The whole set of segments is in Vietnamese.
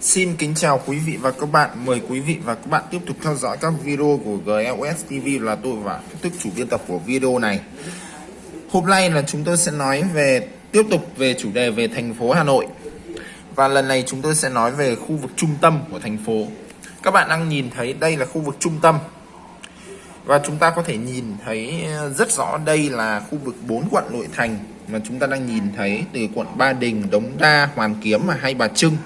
Xin kính chào quý vị và các bạn. Mời quý vị và các bạn tiếp tục theo dõi các video của GLS TV là tôi và tức chủ biên tập của video này. Hôm nay là chúng tôi sẽ nói về tiếp tục về chủ đề về thành phố Hà Nội. Và lần này chúng tôi sẽ nói về khu vực trung tâm của thành phố. Các bạn đang nhìn thấy đây là khu vực trung tâm. Và chúng ta có thể nhìn thấy ờ, rất rõ đây là khu vực 4 quận nội thành mà chúng ta đang nhìn thấy từ quận Ba Đình, Đống Đa, Hoàn Kiếm và Hai Bà Trưng.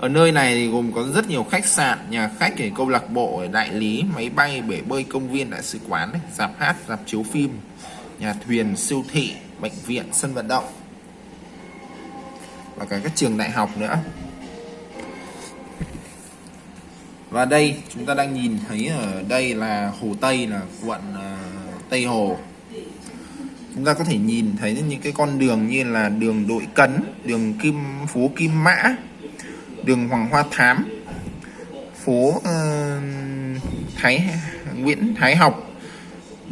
Ở nơi này thì gồm có rất nhiều khách sạn, nhà khách để câu lạc bộ đại lý, máy bay, bể bơi công viên, đại sứ quán dạp hát, dạp chiếu phim, nhà thuyền, siêu thị, bệnh viện, sân vận động. Và cả các trường đại học nữa. Và đây, chúng ta đang nhìn thấy ở đây là Hồ Tây, là quận à, Tây Hồ. Chúng ta có thể nhìn thấy những cái con đường như là đường Đội Cấn, đường Kim, phố Kim Mã đường Hoàng Hoa Thám phố uh, Thái Nguyễn Thái Học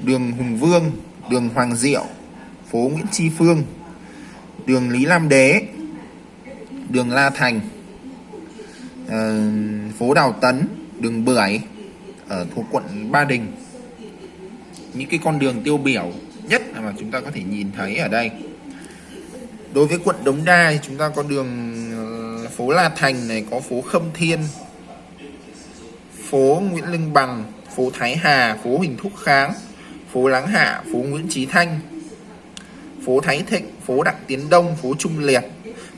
đường Hùng Vương đường Hoàng Diệu phố Nguyễn Tri Phương đường Lý Lam Đế đường La Thành uh, phố Đào Tấn đường Bưởi ở thuộc quận Ba Đình. Những cái con đường tiêu biểu nhất mà chúng ta có thể nhìn thấy ở đây. Đối với quận Đống Đa thì chúng ta có đường phố La Thành này, có phố Khâm Thiên, phố Nguyễn Lương Bằng, phố Thái Hà, phố Huỳnh Thúc Kháng, phố Láng Hạ, phố Nguyễn Trí Thanh, phố Thái Thịnh, phố Đặng Tiến Đông, phố Trung Liệt.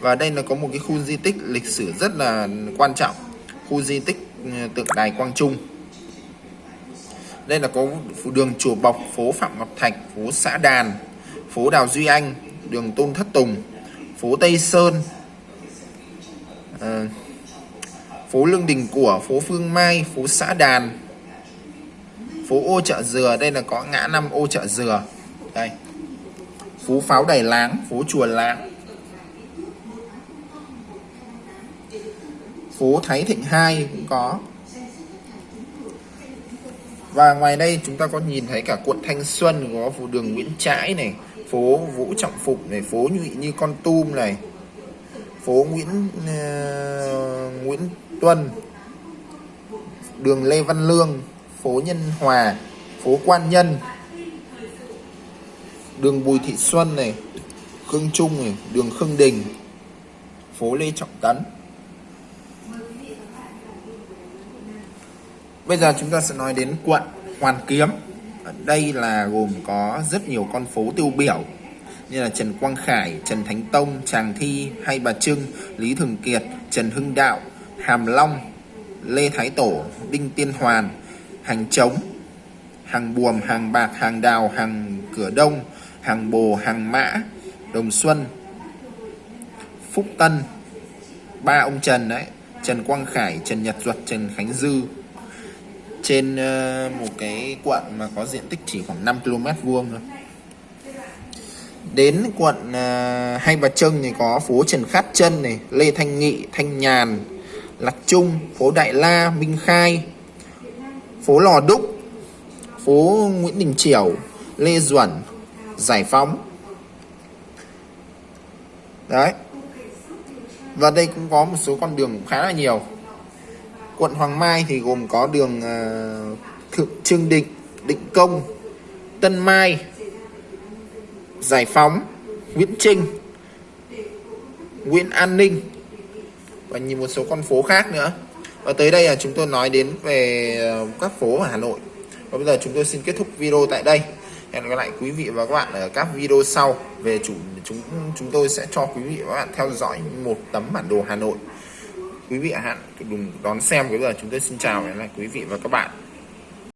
Và đây là có một cái khu di tích lịch sử rất là quan trọng, khu di tích ừ, tượng đài Quang Trung. Đây là có đường chùa Bọc, phố Phạm Ngọc Thạch, phố xã Đàn, phố Đào Duy Anh, đường Tôn Thất Tùng, phố Tây Sơn à, phố Lương Đình của phố Phương Mai phố xã Đàn phố ô chợ dừa. Đây là có ngã năm ô chợ dừa. Đây. Phố pháo đài láng phố chùa láng. Phố Thái Thịnh 2 cũng có. Và ngoài đây chúng ta có nhìn thấy cả quận Thanh Xuân có phố đường Nguyễn Trãi này phố Vũ Trọng phục này phố Nhụy Như Con Tum này phố Nguyễn uh, Nguyễn Tuân đường Lê Văn Lương phố Nhân Hòa phố Quan Nhân đường Bùi Thị Xuân này Khương Trung này đường Khương Đình phố Lê Trọng Tấn. Bây giờ chúng ta sẽ nói đến quận Hoàn Kiếm. Ở đây là gồm có rất nhiều con phố tiêu biểu như là Trần Quang Khải, Trần Thánh Tông, Tràng Thi, Hay Bà Trưng, Lý Thường Kiệt, Trần Hưng Đạo, Hàm Long, Lê Thái Tổ, Đinh Tiên Hoàn, Hàng Trống, Hàng Buồm, Hàng Bạc, Hàng Đào, Hàng Cửa Đông, Hàng Bồ, Hàng Mã, Đồng Xuân, Phúc Tân, ba ông Trần đấy, Trần Quang Khải, Trần Nhật Duật, Trần Khánh Dư. Trên ờ, một cái quận mà có diện tích chỉ khoảng 5 km vuông thôi đến quận uh, Hai Bà Trưng thì có phố Trần Khát Trân này Lê Thanh Nghị Thanh Nhàn Lạc Trung phố Đại La Minh Khai phố Lò Đúc phố Nguyễn Đình Chiểu Lê Duẩn Giải Phóng. Đấy. Và đây cũng có một số con đường khá là nhiều. Quận Hoàng Mai thì gồm có đường uh, Thượng Trương Định Định Công Tân Mai Giải Phóng, Nguyễn Trinh, Nguyễn An Ninh và nhìn một số con phố khác nữa. Và tới đây là chúng tôi nói đến về ờ, các phố ở Hà Nội. Và bây giờ chúng tôi xin kết thúc video tại đây. Hẹn gặp lại quý vị và các bạn ở các video sau. Về chủ, chúng chúng tôi sẽ cho quý vị và các bạn theo dõi một tấm bản đồ Hà Nội. Quý vị hạn đừng đón xem. Bây giờ chúng tôi xin chào lại quý vị và các bạn.